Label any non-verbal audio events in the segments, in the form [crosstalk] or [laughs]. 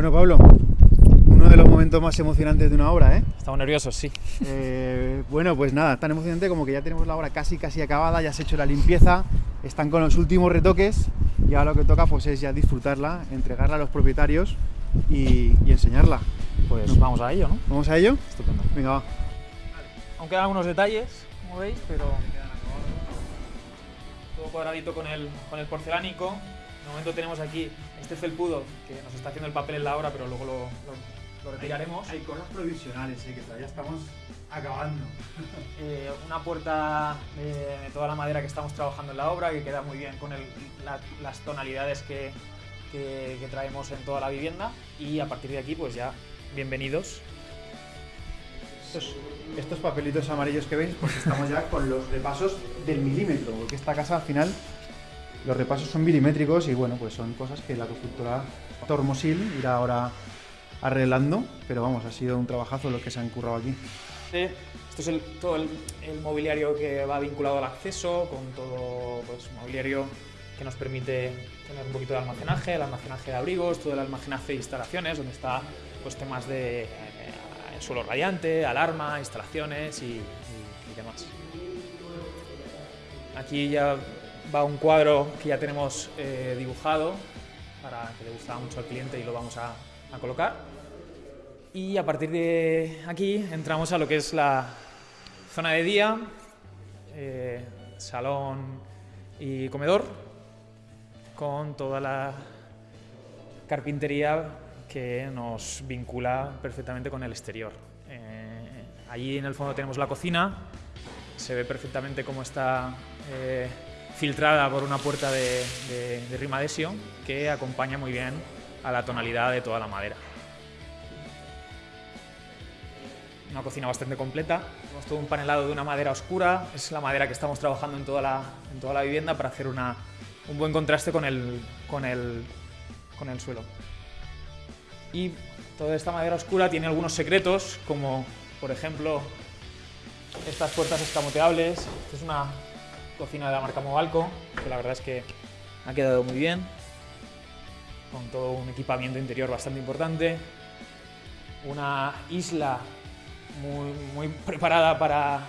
Bueno, Pablo, uno de los momentos más emocionantes de una obra, ¿eh? Estamos nerviosos, sí. Eh, bueno, pues nada, tan emocionante como que ya tenemos la obra casi casi acabada, ya se ha hecho la limpieza, están con los últimos retoques y ahora lo que toca pues es ya disfrutarla, entregarla a los propietarios y, y enseñarla. Pues vamos a ello, ¿no? ¿Vamos a ello? Estupendo. Venga, va. Aún quedan algunos detalles, como veis, pero todo cuadradito con el, con el porcelánico. De momento tenemos aquí este felpudo que nos está haciendo el papel en la obra, pero luego lo, lo- lo retiraremos. Hay cosas provisionales, ¿eh? que todavía estamos acabando. [laughs] Eh, una puerta de, de toda la madera que estamos trabajando en la obra, que queda muy bien con el- la- las tonalidades que, que- que traemos en toda la vivienda. Y a partir de aquí, pues ya, bienvenidos. Estos, estos papelitos amarillos que veis, pues estamos ya con los repasos del milímetro, porque esta casa al final los repasos son milimétricos y bueno, pues son cosas que la constructora Tormosil irá ahora arreglando, pero vamos, ha sido un trabajazo lo que se han currado aquí. Esto es el- todo el, el mobiliario que va vinculado al acceso, con todo pues, mobiliario que nos permite tener un poquito de almacenaje, el almacenaje de abrigos, todo el almacenaje de instalaciones, donde está pues, temas de eh, suelo radiante, alarma, instalaciones y, y- y demás. Aquí ya va un cuadro que ya tenemos eh, dibujado para que le gustaba mucho al cliente y lo vamos a- colocar. Y a partir de aquí entramos a lo que es la zona de día, eh, salón y comedor, con toda la carpintería que nos vincula perfectamente con el exterior. Eh, allí en el fondo tenemos la cocina, se ve perfectamente cómo está filtrada por una puerta de, de, de rimadesio que acompaña muy bien a la tonalidad de toda la madera. una cocina bastante completa. Tenemos todo un panelado de una madera oscura, es la madera que estamos trabajando en toda la, en toda la vivienda para hacer una, un buen contraste con el, con, el, con el suelo. Y toda esta madera oscura tiene algunos secretos, como por ejemplo estas puertas escamoteables. Es una cocina de la marca Movalco, que la verdad es que ha quedado muy bien, con todo un equipamiento interior bastante importante. Una isla muy, preparada para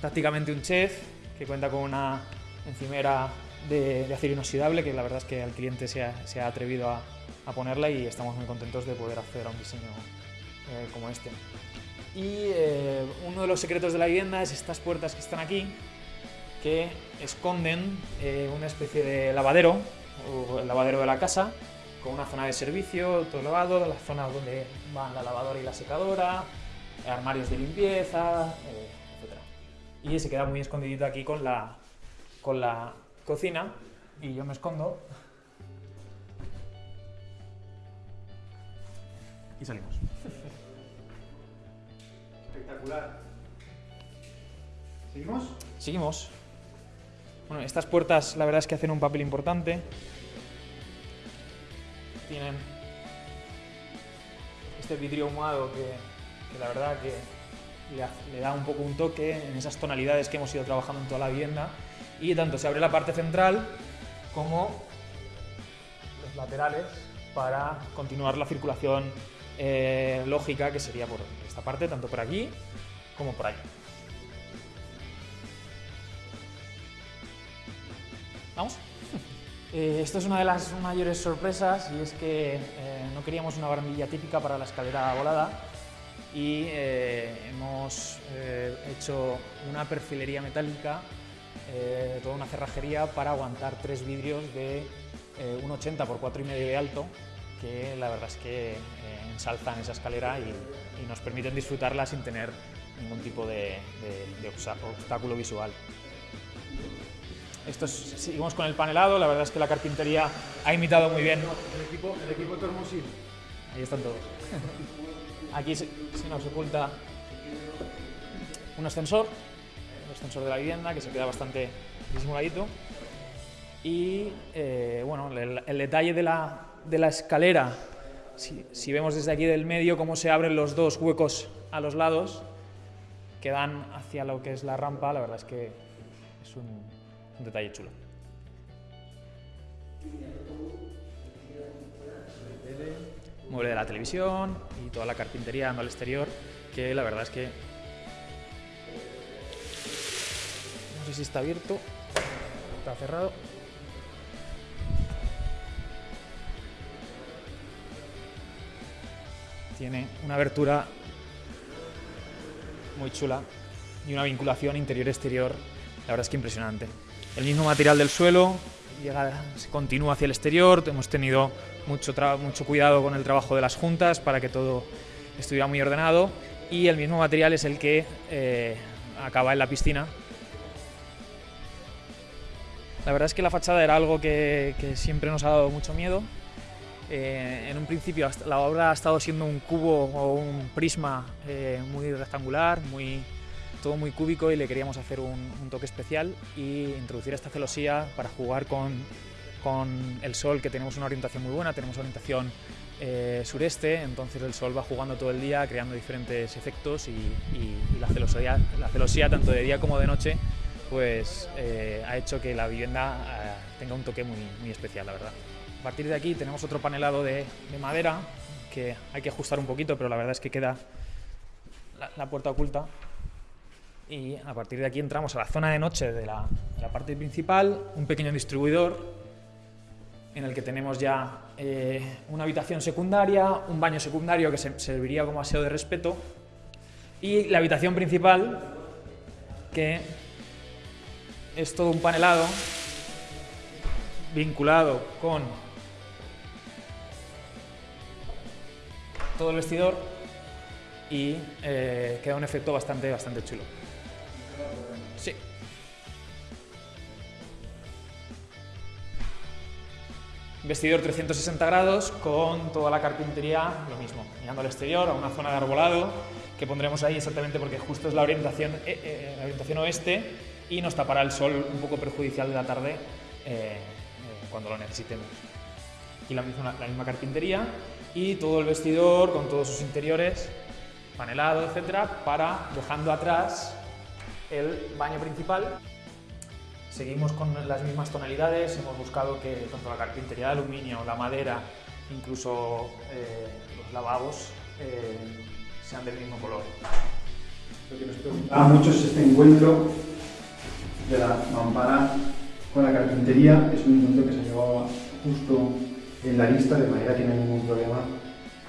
prácticamente un chef, que cuenta con una encimera de, acero inoxidable, que la verdad es que al cliente se ha, atrevido a, a ponerla y estamos muy contentos de poder acceder a un diseño eh, como este. Y eh, uno de los secretos de la vivienda es estas puertas que están aquí, que esconden eh, una especie de lavadero, o el lavadero de la casa, con una zona de servicio, todo lavado, las zonas donde van la lavadora y la secadora, armarios de limpieza, eh, etc. Y se queda muy escondidito aquí con la, con la cocina y yo me escondo y salimos. Espectacular. ¿Seguimos? Seguimos. Bueno, estas puertas la verdad es que hacen un papel importante. Tienen este vidrio ahumado que, la verdad que le da un poco un toque en esas tonalidades que hemos ido trabajando en toda la vivienda. Y tanto se abre la parte central como los laterales para continuar la circulación eh, lógica que sería por esta parte, tanto por aquí como por allá. ¿Vamos? [laughs] Eh, esto es una de las mayores sorpresas y es que eh, no queríamos una barandilla típica para la escalera volada y eh, hemos eh, hecho una perfilería metálica, toda una cerrajería para aguantar tres vidrios de eh, 1,80 por 4,5 de alto que la verdad es que ensalzan esa escalera y, nos permiten disfrutarla sin tener ningún tipo de, obstáculo visual. Esto es- seguimos con el panelado, la verdad es que la carpintería ha imitado muy bien. El equipo, el equipo. Ahí están todos. Aquí se, se nos oculta un ascensor, el ascensor de la vivienda, que se queda bastante disimuladito. Y eh, bueno, el, el detalle de la, de la escalera, si, si vemos desde aquí del medio cómo se abren los dos huecos a los lados, que dan hacia lo que es la rampa, la verdad es que es un, un detalle chulo. mueble de la televisión y toda la carpintería al exterior, que la verdad es que no sé si está abierto, está cerrado. Tiene una abertura muy chula y una vinculación interior-exterior, la verdad es que impresionante. El mismo material del suelo, llega, se continúa hacia el exterior, hemos tenido mucho, mucho cuidado con el trabajo de las juntas para que todo estuviera muy ordenado. Y el mismo material es el que eh, acaba en la piscina. La verdad es que la fachada era algo que, siempre nos ha dado mucho miedo, eh, en un principio la obra ha estado siendo un cubo o un prisma eh, muy rectangular, muy, todo muy cúbico y le queríamos hacer un, toque especial y introducir esta celosía para jugar con, con, el sol, que tenemos una orientación muy buena, tenemos orientación eh, sureste, entonces el sol va jugando todo el día, creando diferentes efectos y, la, celosía, la celosía, tanto de día como de noche, pues ha hecho que la vivienda tenga un toque muy, muy especial, la verdad. A partir de aquí tenemos otro panelado de, madera que hay que ajustar un poquito, pero la verdad es que queda la, puerta oculta. Y a partir de aquí entramos a la zona de noche de la, parte principal, un pequeño distribuidor en el que tenemos ya eh, una habitación secundaria, un baño secundario que se serviría como aseo de respeto y la habitación principal que es todo un panelado vinculado con todo el vestidor y eh, queda un efecto bastante, bastante chulo. Sí. Vestidor 360 grados con toda la carpintería, lo mismo, mirando al exterior, a una zona de arbolado que pondremos ahí exactamente porque justo es la orientación, eh, eh, orientación oeste y nos tapará el sol un poco perjudicial de la tarde cuando lo necesitemos. Y la misma, la misma carpintería y todo el vestidor con todos sus interiores, panelado, etcétera, para dejando atrás el baño principal. Seguimos con las mismas tonalidades, hemos buscado que tanto la carpintería de aluminio, la madera, incluso eh, los lavabos eh, sean del mismo color. Lo que nos preguntaba mucho es este encuentro de la mampara con la carpintería, es un encuentro que se llevaba justo en la lista, de manera que no hay ningún problema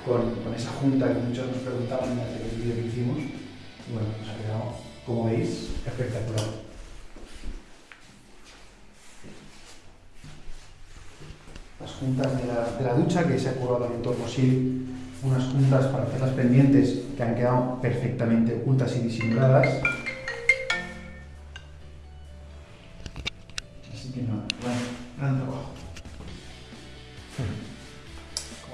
con, con esa junta que muchos nos preguntaban en el vídeo que hicimos. Bueno, nos ha quedado, como veis, espectacular. Las juntas de la, de la ducha que se ha curado torno sí, unas juntas para hacer las pendientes que han quedado perfectamente ocultas y disimuladas. Así que no, bueno, gran trabajo.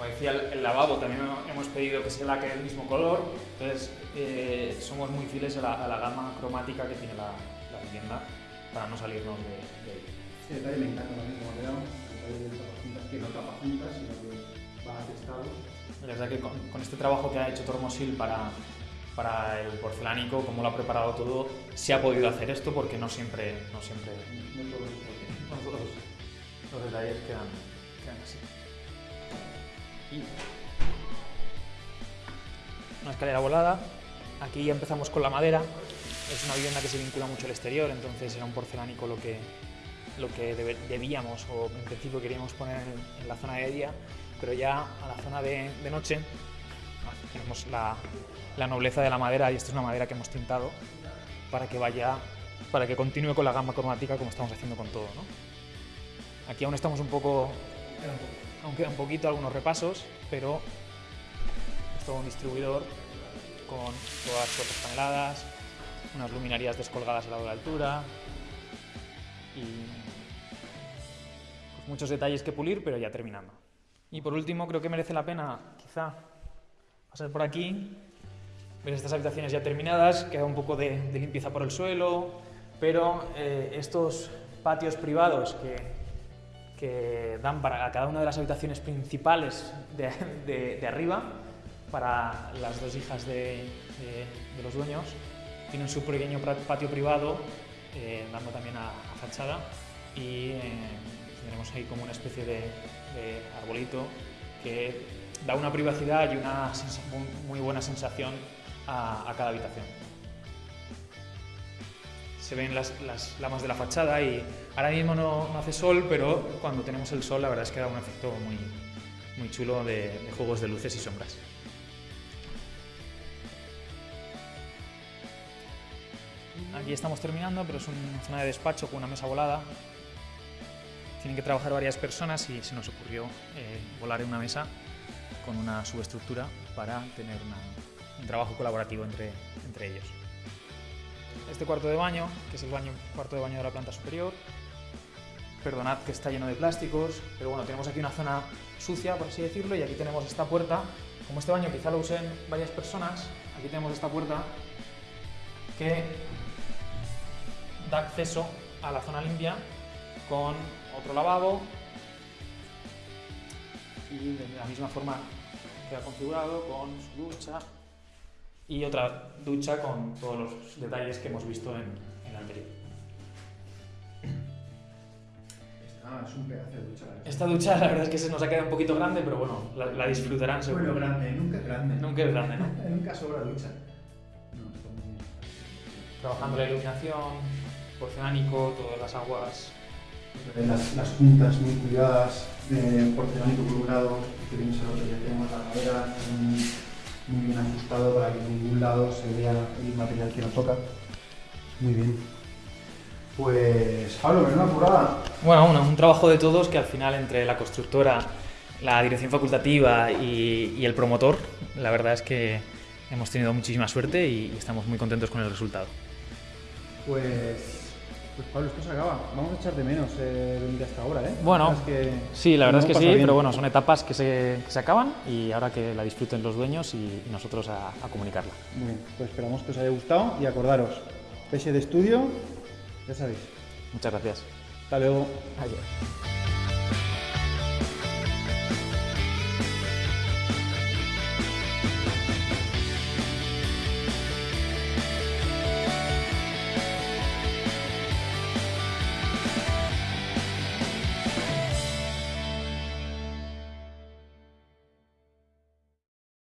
Como decía, el, lavabo también hemos pedido que sea la que del mismo color, entonces eh, somos muy fieles a la, gama cromática que tiene la, vivienda para no salirnos de, de ahí. Sí, detalle me encanta también como quedado, el detalle de juntas que no tapa juntas, sino que va atestado. La verdad que con, con, este trabajo que ha hecho Tormosil para, para el porcelánico, como lo ha preparado todo, se ha podido hacer esto porque no siempre, no siempre, no [laughs] todos los detalles quedan, quedan así. Una escalera volada. Aquí ya empezamos con la madera. Es una vivienda que se vincula mucho al exterior, entonces era un porcelánico lo que, lo que debíamos o en principio queríamos poner en, la zona de día, pero ya a la zona de, noche tenemos la, la, nobleza de la madera y esta es una madera que hemos tintado para que vaya, para que continúe con la gama cromática como estamos haciendo con todo. ¿no? Aquí aún estamos un poco aún queda un poquito, algunos repasos, pero es todo un distribuidor con todas las puertas paneladas, unas luminarias descolgadas a la de altura y pues, muchos detalles que pulir, pero ya terminando. Y por último, creo que merece la pena quizá pasar por aquí, ver estas habitaciones ya terminadas, queda un poco de, limpieza por el suelo, pero eh, estos patios privados que que dan para cada una de las habitaciones principales de, arriba, para las dos hijas de, los dueños. Tienen su pequeño patio privado, eh, dando también a, fachada, y eh, tendremos ahí como una especie de, arbolito que da una privacidad y una muy, buena sensación a cada habitación. Se ven las, lamas de la fachada y ahora mismo no, hace sol, pero cuando tenemos el sol la verdad es que da un efecto muy, muy chulo de, juegos de luces y sombras. Aquí estamos terminando, pero es una zona de despacho con una mesa volada. Tienen que trabajar varias personas y se nos ocurrió eh, volar en una mesa con una subestructura para tener un trabajo colaborativo entre, entre ellos. Este cuarto de baño, que es el baño, cuarto de baño de la planta superior, perdonad que está lleno de plásticos, pero bueno, tenemos aquí una zona sucia, por así decirlo, y aquí tenemos esta puerta. Como este baño quizá lo usen varias personas, aquí tenemos esta puerta que da acceso a la zona limpia con otro lavabo y de la misma forma queda configurado con su ducha y otra ducha con todos los detalles que hemos visto en en el anterior. Ah, es un pedazo de ducha. la verdad. Esta ducha la verdad es que se nos ha quedado un poquito grande, pero bueno, la, la disfrutarán seguro. Bueno, grande, nunca es grande. Nunca es grande, ¿no? [laughs] nunca sobra ducha. No, está muy bien. Trabajando la iluminación, porcelánico, todas las aguas. Las, las puntas muy cuidadas, eh, porcelánico colorado, que vimos el otro día, tenemos la madera muy bien ajustado para que en ningún lado se vea el material que nos toca. Muy bien. Pues, Pablo, menuda curada. Bueno, un, un trabajo de todos que al final entre la constructora, la dirección facultativa y, y el promotor, la verdad es que hemos tenido muchísima suerte y estamos muy contentos con el resultado. Pues, pues Pablo, esto se acaba. Vamos a echar de menos eh, venir hasta ahora, ¿eh? Bueno, que Sí, la verdad es que sí, bien. pero bueno, son etapas que se, que se acaban y ahora que la disfruten los dueños y, y nosotros a, a comunicarla. Muy bien, pues esperamos que os haya gustado y acordaros, PS de estudio, ya sabéis. Muchas gracias. Hasta luego. Adiós.